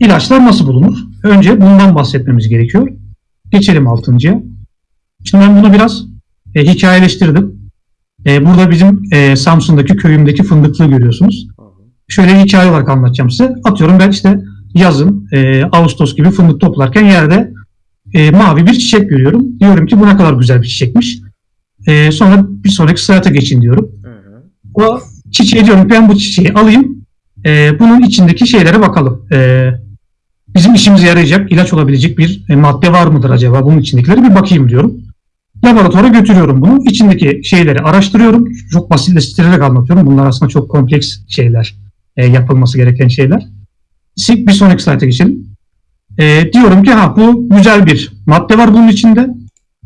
İlaçlar nasıl bulunur? Önce bundan bahsetmemiz gerekiyor. Geçelim altıncıya. Şimdi ben bunu biraz e, hikayeleştirdim. E, burada bizim e, Samsun'daki köyümdeki fındıklığı görüyorsunuz. Şöyle bir hikaye olarak anlatacağım size. Atıyorum ben işte yazın e, Ağustos gibi fındık toplarken yerde e, mavi bir çiçek görüyorum. Diyorum ki bu ne kadar güzel bir çiçekmiş. E, sonra bir sonraki sırata geçin diyorum. Hı hı. O çiçeği diyorum ben bu çiçeği alayım. E, bunun içindeki şeylere bakalım. E, bizim işimize yarayacak, ilaç olabilecek bir e, madde var mıdır acaba bunun içindekileri bir bakayım diyorum. Laboratuvara götürüyorum bunu. İçindeki şeyleri araştırıyorum. Çok basitleştirerek anlatıyorum. Bunlar aslında çok kompleks şeyler. e, yapılması gereken şeyler. Bir sonraki slayta geçelim. E, diyorum ki ha bu güzel bir madde var bunun içinde.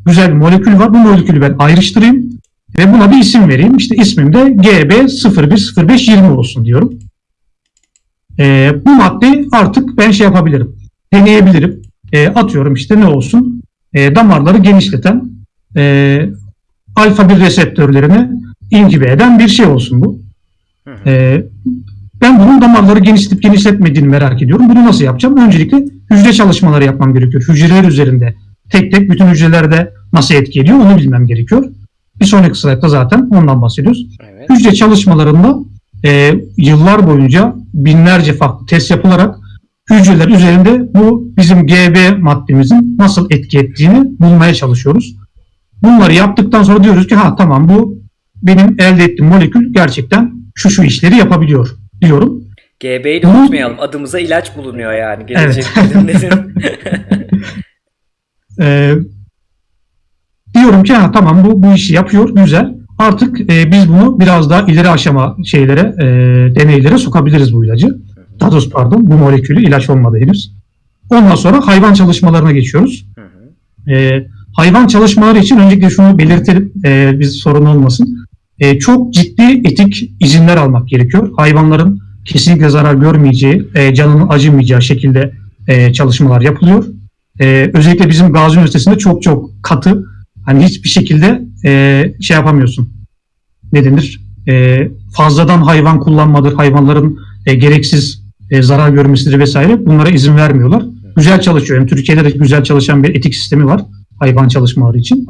Güzel bir molekül var. Bu molekülü ben ayrıştırayım ve buna bir isim vereyim. İşte ismim de GB010520 olsun diyorum. E, bu maddeyi artık ben şey yapabilirim. Deneyebilirim. E, atıyorum işte ne olsun? E, damarları genişleten e, alfa 1 reseptörlerini inhibe eden bir şey olsun bu. Hı hı. E, ben bunun damarları genişletip genişletmediğini merak ediyorum. Bunu nasıl yapacağım? Öncelikle hücre çalışmaları yapmam gerekiyor. Hücreler üzerinde tek tek bütün hücrelerde nasıl etki ediyor onu bilmem gerekiyor. Bir sonraki slaytta zaten ondan bahsediyoruz. Evet. Hücre çalışmalarında e, yıllar boyunca binlerce farklı test yapılarak hücreler üzerinde bu bizim GB maddemizin nasıl etki ettiğini bulmaya çalışıyoruz. Bunları yaptıktan sonra diyoruz ki ha tamam bu benim elde ettiğim molekül gerçekten şu şu işleri yapabiliyor diyorum. GB'yi de unutmayalım. Adımıza ilaç bulunuyor yani. Gelecek ürünlerin. Ee, diyorum ki ha tamam bu bu işi yapıyor güzel. Artık e, biz bunu biraz daha ileri aşama şeylere e, deneylere sokabiliriz bu ilacı. Daha pardon bu molekülü ilaç olmadı henüz. Ondan sonra hayvan çalışmalarına geçiyoruz. E, hayvan çalışmaları için öncelikle şunu belirtelim e, biz sorun olmasın. E, çok ciddi etik izinler almak gerekiyor. Hayvanların kesinlikle zarar görmeyeceği, e, canının acımayacağı şekilde e, çalışmalar yapılıyor. E, özellikle bizim Gazi Üniversitesi'nde çok çok katı, hani hiçbir şekilde e, şey yapamıyorsun. Ne denir? E, fazladan hayvan kullanmadır, hayvanların e, gereksiz e, zarar görmesidir vesaire. Bunlara izin vermiyorlar. Güzel çalışıyor. Hem Türkiye'de de güzel çalışan bir etik sistemi var hayvan çalışmaları için.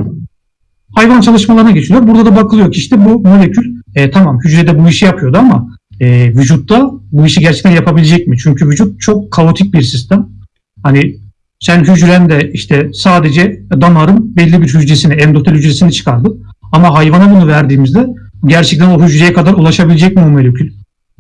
Hayvan çalışmalarına geçiliyor. Burada da bakılıyor ki işte bu molekül e, tamam hücrede bu işi yapıyordu ama e, vücutta bu işi gerçekten yapabilecek mi? Çünkü vücut çok kaotik bir sistem. Hani sen hücrende işte sadece damarın belli bir hücresini, endotel hücresini çıkardı. Ama hayvana bunu verdiğimizde gerçekten o hücreye kadar ulaşabilecek mi o molekül?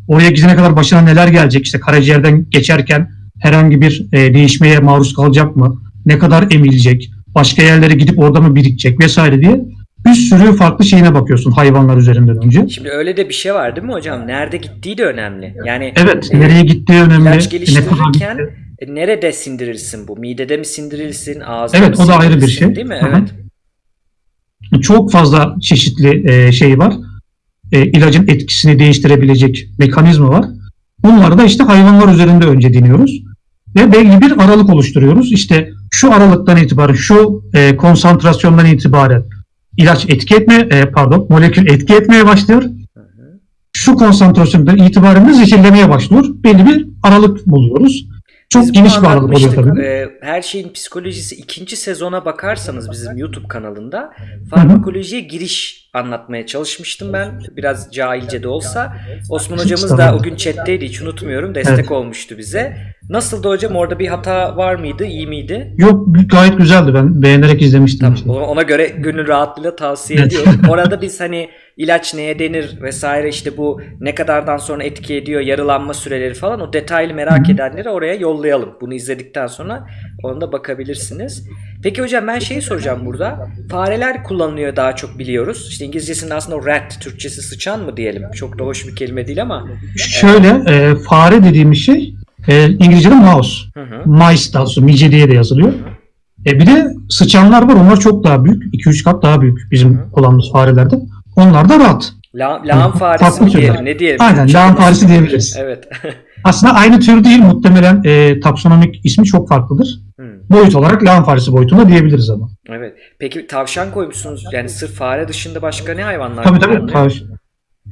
Oraya gidene kadar başına neler gelecek? İşte karaciğerden geçerken herhangi bir e, değişmeye maruz kalacak mı? Ne kadar emilecek? Başka yerlere gidip orada mı birikecek vesaire diye bir sürü farklı şeyine bakıyorsun hayvanlar üzerinden önce. Şimdi öyle de bir şey var değil mi hocam? Nerede gittiği de önemli. Yani Evet, e, nereye gittiği önemli. ilaç ne kadar geliştirirken. E, nerede sindirilsin bu? Midede mi sindirilsin? Ağızda Evet, mı o da ayrı bir şey. Değil mi? Hı hı. Evet. çok fazla çeşitli e, şey var. E, ilacın etkisini değiştirebilecek mekanizma var. Bunları da işte hayvanlar üzerinde önce deniyoruz. Ve belli bir aralık oluşturuyoruz. İşte şu aralıktan itibaren, şu e, konsantrasyondan itibaren ilaç etki etme, e, pardon, molekül etki etmeye başlıyor. Şu konsantrasyondan itibaren de zehirlemeye başlıyor. Belli bir aralık buluyoruz. Çok Biz geniş aralık oluyor tabii. Ee, her şeyin psikolojisi ikinci sezona bakarsanız bizim YouTube kanalında farmakolojiye giriş anlatmaya çalışmıştım ben. Biraz cahilce de olsa. Osman hocamız da Estağfurullah. o gün chatteydi hiç unutmuyorum. Destek Evet. olmuştu bize. Nasıldı hocam? Orada bir hata var mıydı? İyi miydi? Yok gayet güzeldi ben beğenerek izlemiştim. Tamam. işte. Ona ona göre gönül rahatlığıyla tavsiye Evet. ediyorum. Orada biz hani ilaç neye denir vesaire işte bu ne kadardan sonra etki ediyor, yarılanma süreleri falan o detaylı merak edenleri oraya yollayalım. Bunu izledikten sonra ona da bakabilirsiniz. Peki hocam ben şeyi soracağım burada. Fareler kullanılıyor daha çok biliyoruz. İşte İngilizcesinde aslında rat, Türkçesi sıçan mı diyelim. Çok da hoş bir kelime değil ama. Şöyle e, fare dediğimiz şey e, İngilizce'de mouse. Hı hı. Mice daha doğrusu mice diye de yazılıyor. E, bir de sıçanlar var onlar çok daha büyük. 2-3 kat daha büyük bizim kullandığımız farelerde. Onlar da rat. La, lağım faresi mi diyelim? Ne diyelim? Aynen, Çok lağım faresi diyebiliriz. Evet. Aslında aynı tür değil muhtemelen e, taksonomik ismi çok farklıdır. Hı. Boyut olarak lağım faresi boyutunda diyebiliriz ama. Evet. Peki tavşan koymuşsunuz. Yani sırf fare dışında başka ne hayvanlar Tabii tabii. tabii.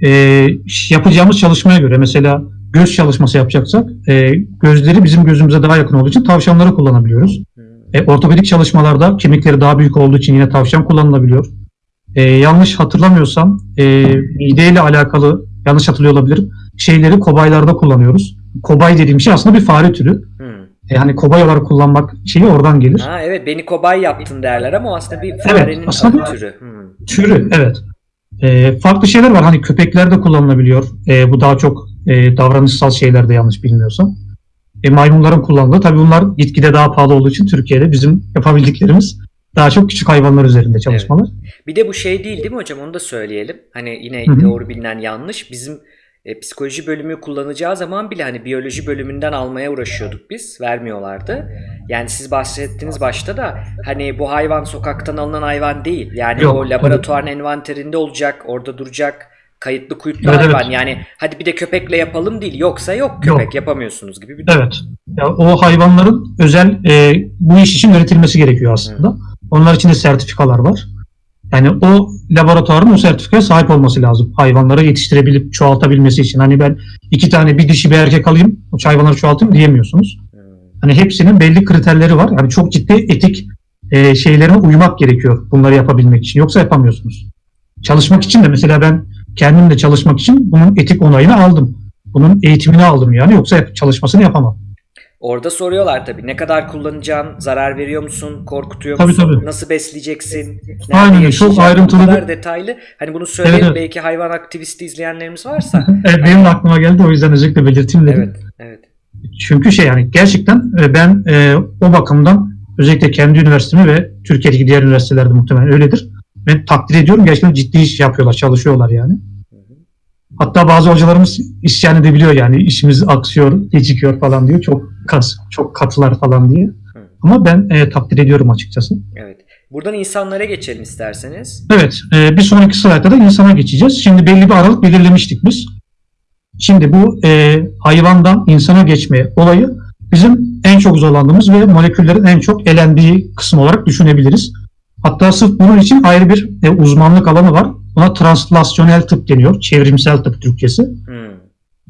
E, yapacağımız çalışmaya göre mesela göz çalışması yapacaksak e, gözleri bizim gözümüze daha yakın olduğu için tavşanları kullanabiliyoruz. Hmm. E, ortopedik çalışmalarda kemikleri daha büyük olduğu için yine tavşan kullanılabiliyor. E, yanlış hatırlamıyorsam e, mideyle alakalı yanlış hatırlıyor olabilirim. Şeyleri kobaylarda kullanıyoruz. Kobay dediğim şey aslında bir fare türü. Hmm. E, hani kobay olarak kullanmak şeyi oradan gelir. Ha evet beni kobay yaptın derler ama aslında bir farenin aslında adı bir- türü. Hmm. Türü evet. E, farklı şeyler var. Hani köpeklerde kullanılabiliyor. E, bu daha çok e, davranışsal şeylerde yanlış bilmiyorsam. E, maymunların kullandığı. Tabii bunlar gitgide daha pahalı olduğu için Türkiye'de bizim yapabildiklerimiz daha çok küçük hayvanlar üzerinde çalışmalar. Bir de bu şey değil değil mi hocam onu da söyleyelim. Hani yine Hı hı. doğru bilinen yanlış. Bizim e, psikoloji bölümü kullanacağı zaman bile hani biyoloji bölümünden almaya uğraşıyorduk biz. Vermiyorlardı. Yani siz bahsettiniz başta da hani bu hayvan sokaktan alınan hayvan değil. Yani Yok, o laboratuvarın envanterinde olacak, orada duracak. Kayıtlı kuyutlu Evet, hayvan. evet. Yani hadi bir de köpekle yapalım değil. Yoksa yok Yok. köpek yapamıyorsunuz gibi bir durum. Evet. Ya, o hayvanların özel e, bu iş için üretilmesi gerekiyor aslında. Onlar için de sertifikalar var. Yani o laboratuvarın o sertifikaya sahip olması lazım. Hayvanları yetiştirebilip çoğaltabilmesi için. Hani ben iki tane bir dişi bir erkek alayım, o hayvanları çoğaltayım diyemiyorsunuz. Hani hepsinin belli kriterleri var. Yani çok ciddi etik e, şeylerine uymak gerekiyor bunları yapabilmek için. Yoksa yapamıyorsunuz. Çalışmak için de mesela ben kendim de çalışmak için bunun etik onayını aldım. Bunun eğitimini aldım yani. Yoksa çalışmasını yapamam. Orada soruyorlar tabii ne kadar kullanacaksın, zarar veriyor musun, korkutuyor Tabii, musun, tabii. nasıl besleyeceksin, Aynen çok ayrıntılı Bu kadar detaylı. Hani bunu söyleyelim Evet, evet. belki hayvan aktivisti izleyenlerimiz varsa. Evet, benim de aklıma geldi o yüzden özellikle belirteyim dedim. evet, evet. Çünkü şey yani gerçekten e, ben e, o bakımdan özellikle kendi üniversitemi ve Türkiye'deki diğer üniversitelerde muhtemelen öyledir. Ben takdir ediyorum. Gerçekten ciddi iş yapıyorlar, çalışıyorlar yani. Hatta bazı hocalarımız isyan edebiliyor yani işimiz aksıyor, gecikiyor falan diyor. Çok kas, çok katılar falan diye. Hı. Ama ben e, takdir ediyorum açıkçası. Evet. Buradan insanlara geçelim isterseniz. Evet, e, bir sonraki slaytta da insana geçeceğiz. Şimdi belli bir aralık belirlemiştik biz. Şimdi bu e, hayvandan insana geçme olayı bizim en çok zorlandığımız ve moleküllerin en çok elendiği kısım olarak düşünebiliriz. Hatta sırf bunun için ayrı bir e, uzmanlık alanı var. Buna translasyonel tıp deniyor, çevrimsel tıp Türkçesi. Hmm.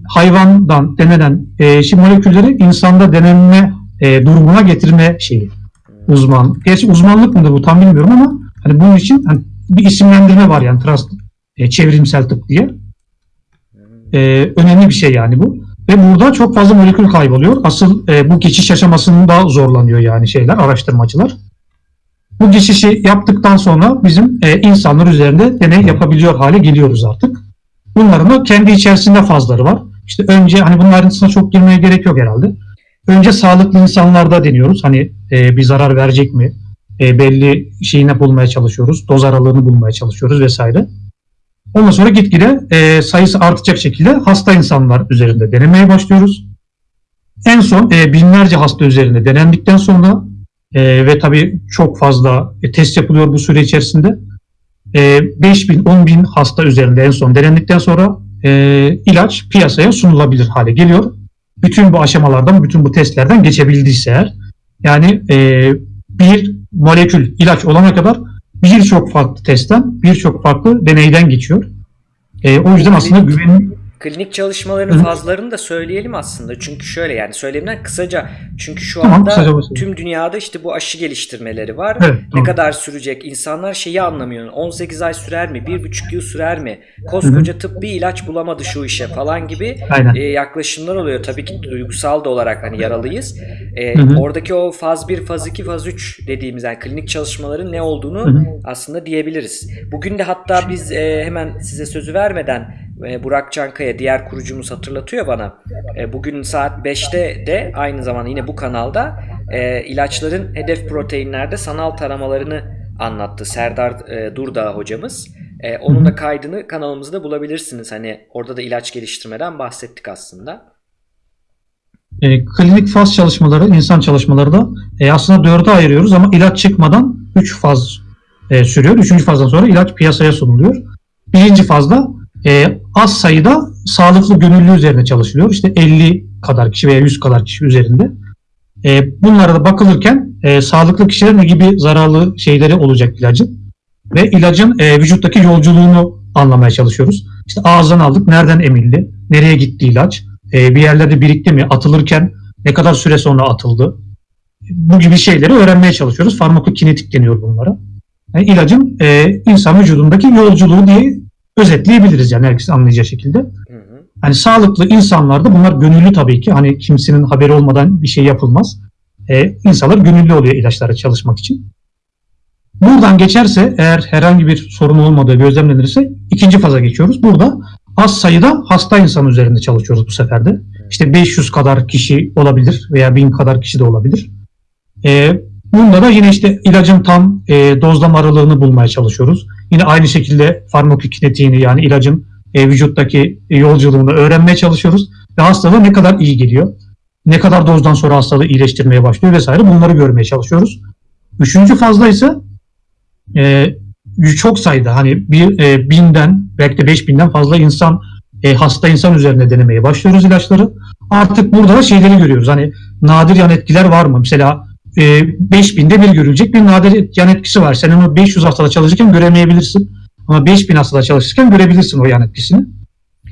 Hayvandan denenen e, şimdi molekülleri insanda denenme e, durumuna getirme şeyi uzman. Gerçi uzmanlık mıdır bu tam bilmiyorum ama hani bunun için hani bir isimlendirme var yani trans, e, çevrimsel tıp diye. E, önemli bir şey yani bu. Ve burada çok fazla molekül kayboluyor. Asıl e, bu geçiş aşamasında zorlanıyor yani şeyler, araştırmacılar. Bu geçişi yaptıktan sonra bizim e, insanlar üzerinde deney yapabiliyor hale geliyoruz artık. Bunların da kendi içerisinde fazları var. İşte önce hani bunun ayrıntısına çok girmeye gerek yok herhalde. Önce sağlıklı insanlarda deniyoruz. Hani e, bir zarar verecek mi? E, belli şeyini bulmaya çalışıyoruz. Doz aralığını bulmaya çalışıyoruz vesaire. Ondan sonra gitgide e, sayısı artacak şekilde hasta insanlar üzerinde denemeye başlıyoruz. En son e, binlerce hasta üzerinde denendikten sonra e, ve tabii çok fazla e, test yapılıyor bu süre içerisinde. E, 5 bin, 10 bin hasta üzerinde en son denendikten sonra e, ilaç piyasaya sunulabilir hale geliyor. Bütün bu aşamalardan, bütün bu testlerden geçebildiyse eğer. Yani e, bir molekül ilaç olana kadar birçok farklı testten, birçok farklı deneyden geçiyor. E, o yüzden aslında güven Klinik çalışmaların Hı. fazlarını da söyleyelim aslında. Çünkü şöyle yani söylemden kısaca çünkü şu Tamam, anda kısaca tüm dünyada işte bu aşı geliştirmeleri var. Evet, ne tamam. kadar sürecek? İnsanlar şeyi anlamıyor. 18 ay sürer mi? 1,5 yıl sürer mi? Koskoca tıp bir ilaç bulamadı şu işe falan gibi Aynen. e, yaklaşımlar oluyor. Tabii ki duygusal da olarak hani yaralıyız. E, Hı hı. Oradaki o faz 1, faz 2, faz 3 dediğimiz yani klinik çalışmaların ne olduğunu Hı hı. aslında diyebiliriz. Bugün de hatta biz e, hemen size sözü vermeden e, Burak Çankaya diğer kurucumuz hatırlatıyor bana. E, bugün saat 5'te de aynı zamanda yine bu kanalda e, ilaçların hedef proteinlerde sanal taramalarını anlattı Serdar e, Durdağ hocamız. E, onun da kaydını kanalımızda bulabilirsiniz. Hani orada da ilaç geliştirmeden bahsettik aslında. E, klinik faz çalışmaları, insan çalışmaları da e, aslında dörde ayırıyoruz ama ilaç çıkmadan 3 faz e, sürüyor. Üçüncü fazdan sonra ilaç piyasaya sunuluyor. Birinci fazda e, az sayıda sağlıklı gönüllü üzerine çalışılıyor. İşte 50 kadar kişi veya 100 kadar kişi üzerinde. E, bunlara da bakılırken e, sağlıklı kişilerin ne gibi zararlı şeyleri olacak ilacın ve ilacın e, vücuttaki yolculuğunu anlamaya çalışıyoruz. İşte ağızdan aldık, nereden emildi, nereye gitti ilaç, e, bir yerlerde birikti mi, atılırken ne kadar süre sonra atıldı. Bu gibi şeyleri öğrenmeye çalışıyoruz. Farmakokinetik deniyor bunlara. Yani ilacın e, insan vücudundaki yolculuğu diye özetleyebiliriz yani herkes anlayacağı şekilde. Hı hı. Hani sağlıklı insanlarda bunlar gönüllü tabii ki. Hani kimsenin haberi olmadan bir şey yapılmaz. Ee, insanlar gönüllü oluyor ilaçlara çalışmak için. Buradan geçerse eğer herhangi bir sorun olmadığı gözlemlenirse ikinci faza geçiyoruz. Burada az sayıda hasta insan üzerinde çalışıyoruz bu sefer de. İşte 500 kadar kişi olabilir veya 1000 kadar kişi de olabilir. Ee, bunda da yine işte ilacın tam e, dozlama aralığını bulmaya çalışıyoruz. Yine aynı şekilde farmakokinetiğini yani ilacın e, vücuttaki yolculuğunu öğrenmeye çalışıyoruz. Ve hastalığa ne kadar iyi geliyor, ne kadar dozdan sonra hastalığı iyileştirmeye başlıyor vesaire bunları görmeye çalışıyoruz. Üçüncü fazla ise e, çok sayıda hani bir e, binden belki de beş binden fazla insan e, hasta insan üzerine denemeye başlıyoruz ilaçları. Artık burada da şeyleri görüyoruz. Hani nadir yan etkiler var mı? Mesela e, 5000'de bir görülecek bir nadir yan etkisi var. Sen onu 500 hastada çalışırken göremeyebilirsin. Ama 5000 hastada çalışırken görebilirsin o yan etkisini.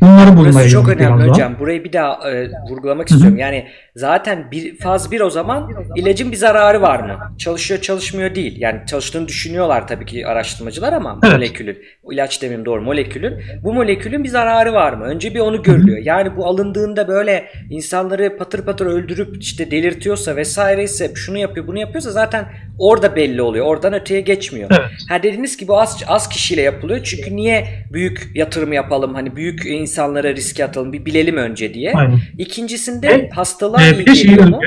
Bunları bulmaya Burası çok önemli biraz hocam. Burayı bir daha e, vurgulamak Hı hı. istiyorum. Yani zaten bir faz bir o zaman ilacın bir zararı var mı? Çalışıyor çalışmıyor değil. Yani çalıştığını düşünüyorlar tabii ki araştırmacılar ama Evet. molekülün, o ilaç demeyeyim doğru molekülün. Bu molekülün bir zararı var mı? Önce bir onu görülüyor. Yani bu alındığında böyle insanları patır patır öldürüp işte delirtiyorsa vesaire ise şunu yapıyor bunu yapıyorsa zaten orada belli oluyor. Oradan öteye geçmiyor. Evet. Ha dediğiniz gibi bu az, az kişiyle yapılıyor. Çünkü niye büyük yatırım yapalım? Hani büyük insanlara riske atalım. Bir bilelim önce diye. Aynen. İkincisinde Ve, hastalığa iyi bir şey mu?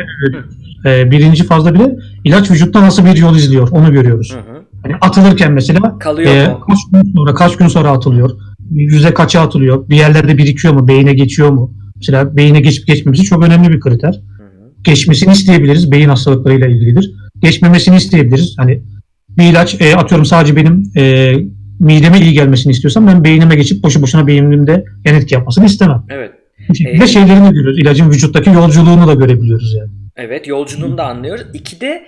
e, birinci fazla bile ilaç vücutta nasıl bir yol izliyor onu görüyoruz. Hı hı. Hani atılırken mesela Kalıyor e, mu? kaç gün sonra kaç gün sonra atılıyor. Yüzde kaça atılıyor? Bir yerlerde birikiyor mu? Beyine geçiyor mu? Mesela beyine geçip geçmemesi çok önemli bir kriter. Hı hı. Geçmesini isteyebiliriz. Beyin hastalıklarıyla ilgilidir. Geçmemesini isteyebiliriz. Hani bir ilaç e, atıyorum sadece benim e, mideme iyi gelmesini istiyorsam ben beynime geçip boşu boşuna beynimde yan etki yapmasını istemem. Evet. Bu şekilde E, şeylerini görüyoruz. İlacın vücuttaki yolculuğunu da görebiliyoruz yani. Evet yolculuğunu da anlıyoruz. İki de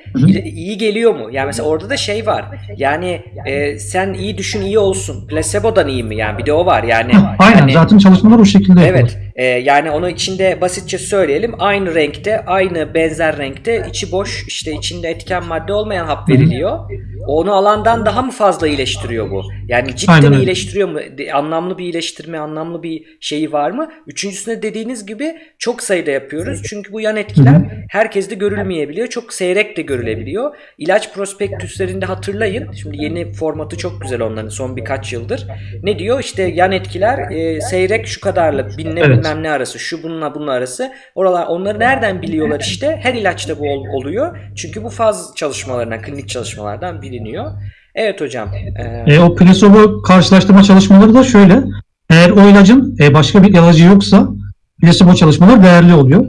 iyi geliyor mu? Yani mesela orada da şey var. Yani e, sen iyi düşün iyi olsun. Placebo'dan iyi mi? Yani bir de o var. Yani Aynen hani- zaten çalışmalar o şekilde yapılır. Evet. e, yani onu içinde basitçe söyleyelim. Aynı renkte, aynı benzer renkte içi boş işte içinde etken madde olmayan hap veriliyor. Onu alandan daha mı fazla iyileştiriyor bu? Yani cidden Aynen iyileştiriyor mu? Anlamlı bir iyileştirme, anlamlı bir şeyi var mı? Üçüncüsünde dediğiniz gibi çok sayıda yapıyoruz. Çünkü bu yan etkiler herkeste görülmeyebiliyor. Çok seyrek de görülebiliyor. İlaç prospektüslerinde hatırlayın. Şimdi yeni formatı çok güzel onların son birkaç yıldır. Ne diyor? İşte yan etkiler e, seyrek şu kadarlık binle Evet. bilmem ne arası şu bununla bunun arası. Oralar onları nereden biliyorlar işte? Her ilaçta bu ol- oluyor. Çünkü bu faz çalışmalarından, klinik çalışmalardan biliniyor. Evet hocam. e, E, o plasebo karşılaştırma çalışmaları da şöyle. Eğer o ilacın e, başka bir ilacı yoksa plasebo çalışmalar değerli oluyor.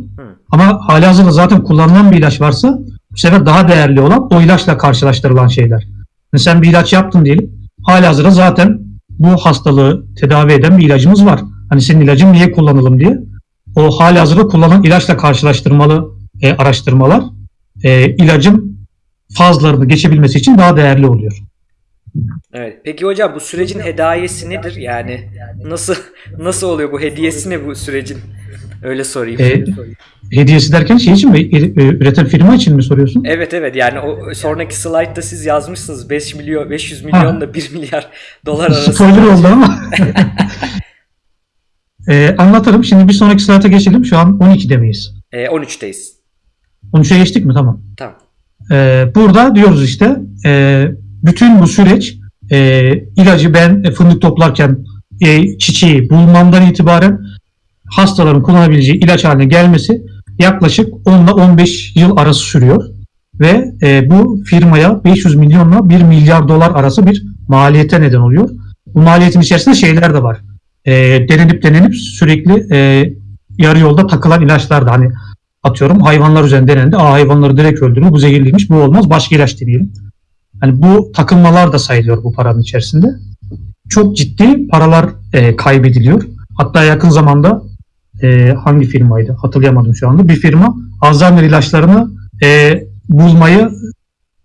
Ama hali hazırda zaten kullanılan bir ilaç varsa bu sefer daha değerli olan o ilaçla karşılaştırılan şeyler. Yani sen bir ilaç yaptın diyelim. Hali hazırda zaten bu hastalığı tedavi eden bir ilacımız var. Hani senin ilacın niye kullanalım diye. O hali hazırda kullanılan ilaçla karşılaştırmalı e, araştırmalar e, ilacın fazlarını geçebilmesi için daha değerli oluyor. Evet. Peki hocam bu sürecin hediyesi nedir? Yani nasıl nasıl oluyor bu hediyesi ne bu sürecin? Öyle sorayım. E, hediyesi derken şey için mi? E, e, Üreten firma için mi soruyorsun? Evet evet yani o sonraki slaytta siz yazmışsınız 5 milyon 500 milyonla 1 milyar dolar arası. Spoiler oldu ama. e, anlatırım. Şimdi bir sonraki slayta geçelim. Şu an 12'de miyiz? E, 13'teyiz. 13'e geçtik mi? Tamam. Tamam. E, burada diyoruz işte e, bütün bu süreç e, ilacı ben fındık toplarken e, çiçeği bulmamdan itibaren hastaların kullanabileceği ilaç haline gelmesi yaklaşık 10 ile 15 yıl arası sürüyor. Ve e, bu firmaya 500 milyonla 1 milyar dolar arası bir maliyete neden oluyor. Bu maliyetin içerisinde şeyler de var. E, denenip denenip sürekli e, yarı yolda takılan ilaçlar da hani atıyorum hayvanlar üzerinde denendi. Aa hayvanları direkt öldürür. Bu zehirliymiş. Bu olmaz. Başka ilaç deneyelim. Hani bu takılmalar da sayılıyor bu paranın içerisinde. Çok ciddi paralar e, kaybediliyor. Hatta yakın zamanda e, hangi firmaydı hatırlayamadım şu anda. Bir firma Alzheimer ilaçlarını e, bulmayı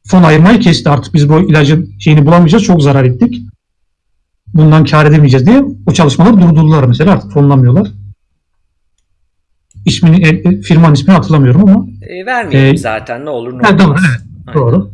fon ayırmayı kesti. Artık biz bu ilacın şeyini bulamayacağız. Çok zarar ettik. Bundan kar edemeyeceğiz diye o çalışmaları durdurdular mesela. Artık fonlamıyorlar. ismini, e, e, firmanın ismini hatırlamıyorum ama E, vermeyelim Ee, zaten ne olur ne Ha, olmaz. doğru, evet, doğru.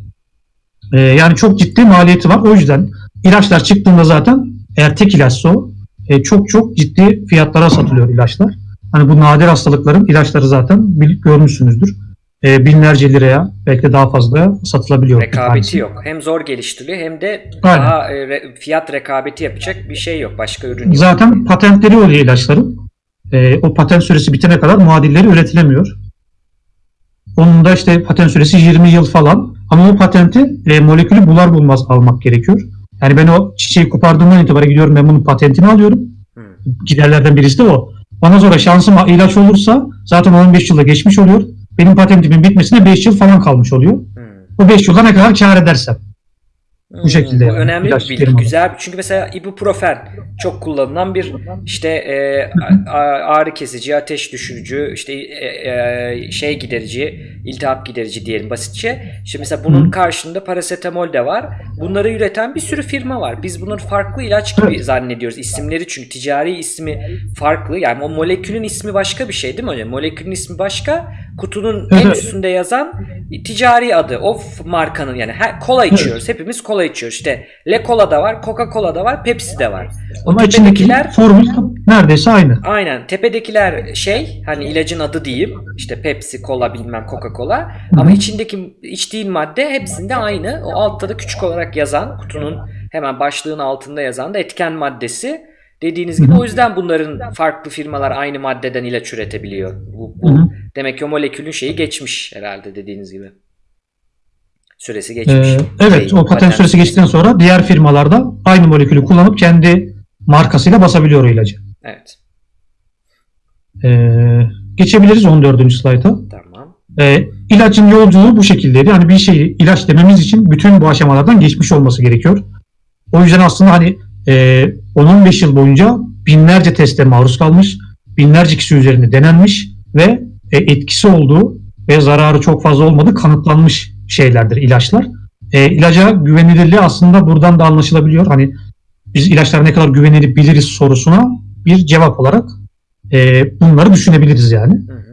E, yani çok ciddi maliyeti var. O yüzden ilaçlar çıktığında zaten eğer tek ilaçsa o e, çok çok ciddi fiyatlara satılıyor ilaçlar. Hani bu nadir hastalıkların ilaçları zaten bil- görmüşsünüzdür. E, binlerce liraya belki de daha fazla satılabiliyor. Rekabeti yok. Hem zor geliştiriliyor hem de Aynen. daha e, re- fiyat rekabeti yapacak bir şey yok. Başka ürün yok. Zaten patentleri oluyor ilaçların. E, o patent süresi bitene kadar muadilleri üretilemiyor. Onun da işte patent süresi 20 yıl falan. Ama o patenti e, molekülü bular bulmaz almak gerekiyor. Yani ben o çiçeği kopardığımdan itibaren gidiyorum ben bunun patentini alıyorum. Hı. Giderlerden birisi de o. Ondan sonra şansıma ilaç olursa zaten 15 yılda geçmiş oluyor. Benim patentimin bitmesine 5 yıl falan kalmış oluyor. Hı. O 5 yılda ne kadar kar edersem. Hmm, şekilde Bu yani. önemli bir bilgi. Güzel. Çünkü mesela ibuprofen çok kullanılan bir işte e, ağrı kesici, ateş düşürücü, işte e, e, şey giderici, iltihap giderici diyelim basitçe. Şimdi mesela bunun karşında parasetamol de var. Bunları üreten bir sürü firma var. Biz bunun farklı ilaç gibi Evet. zannediyoruz. İsimleri çünkü ticari ismi farklı. Yani o molekülün ismi başka bir şey değil mi hocam? Molekülün ismi başka. Kutunun en üstünde yazan ticari adı. O markanın yani her, kola içiyoruz. Hepimiz kola içiyoruz. İşte Le Cola da var, Coca-Cola da var, Pepsi de var. O Ama içindeki tepedekiler formül neredeyse aynı. aynen tepedekiler şey hani ilacın adı diyeyim. İşte Pepsi, Cola bilmem Coca-Cola. Hı. Ama içindeki içtiğin madde hepsinde aynı. O altta da küçük olarak yazan kutunun hemen başlığın altında yazan da etken maddesi. Dediğiniz gibi o yüzden bunların farklı firmalar aynı maddeden ilaç üretebiliyor. Bu, bu Hı hı. Demek ki o molekülün şeyi geçmiş herhalde dediğiniz gibi. Süresi geçmiş. Ee, evet Şey, o patent süresi geçtikten sonra diğer firmalarda aynı molekülü kullanıp kendi markasıyla basabiliyor o ilacı. Evet. Ee, geçebiliriz 14. slayta. Tamam. Ee, ilacın yolculuğu bu şekildeydi. Yani bir şeyi ilaç dememiz için bütün bu aşamalardan geçmiş olması gerekiyor. O yüzden aslında hani e, 10-15 yıl boyunca binlerce teste maruz kalmış, binlerce kişi üzerinde denenmiş ve e, etkisi olduğu ve zararı çok fazla olmadığı kanıtlanmış şeylerdir ilaçlar. E, ilaca güvenilirliği aslında buradan da anlaşılabiliyor. Hani biz ilaçlar ne kadar güvenilir biliriz sorusuna bir cevap olarak e, bunları düşünebiliriz yani.